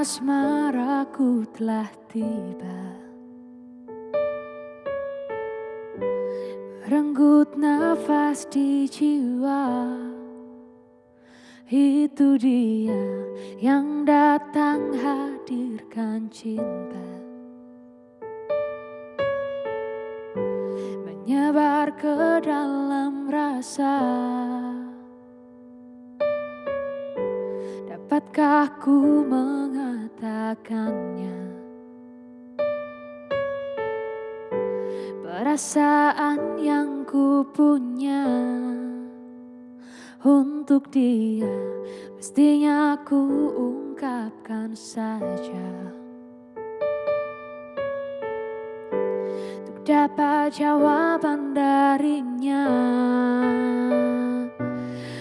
asmaraku telah tiba Merenggut nafas di jiwa. Itu dia yang datang hadirkan cinta. Menyebar ke dalam rasa Dapatkah ku mengatakannya? Perasaan yang ku punya Untuk dia Mestinya ku ungkapkan saja. Untuk dapat jawaban darinya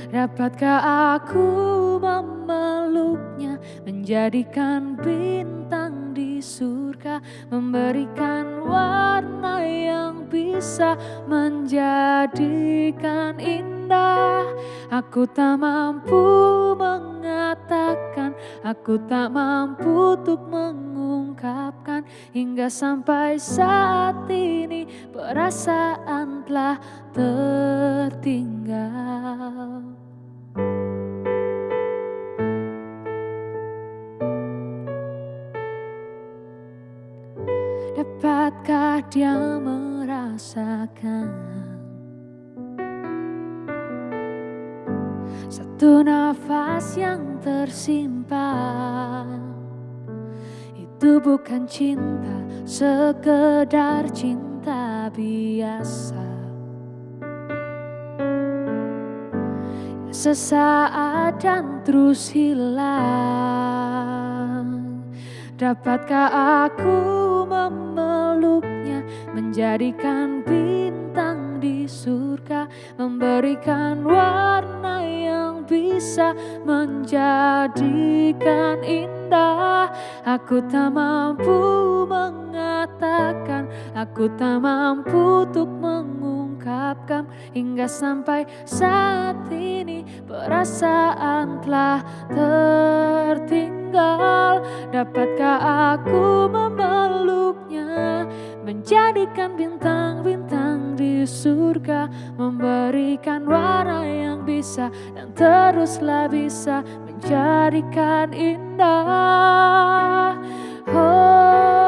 Dapatkah aku memeluknya Menjadikan bintang di surga Memberikan warna yang bisa Menjadikan indah. Aku tak mampu mengatakan Aku tak mampu untuk mengungkapkan Hingga sampai saat ini Perasaan telah tertinggal Dapatkah dia merasakan? Satu nafas yang tersimpan. Itu bukan cinta Sekedar cinta biasa. Sesaat dan terus hilang. Dapatkah aku memeluknya Menjadikan bintang di surga Memberikan warna yang bisa Menjadikan indah. Aku tak mampu mengatakan Aku tak mampu untuk mengungkapkan Hingga sampai saat ini Perasaan telah tertinggal. Dapatkah aku memeluknya menjadikan bintang-bintang di surga memberikan warna yang bisa dan teruslah bisa menjadikan indah. Oh.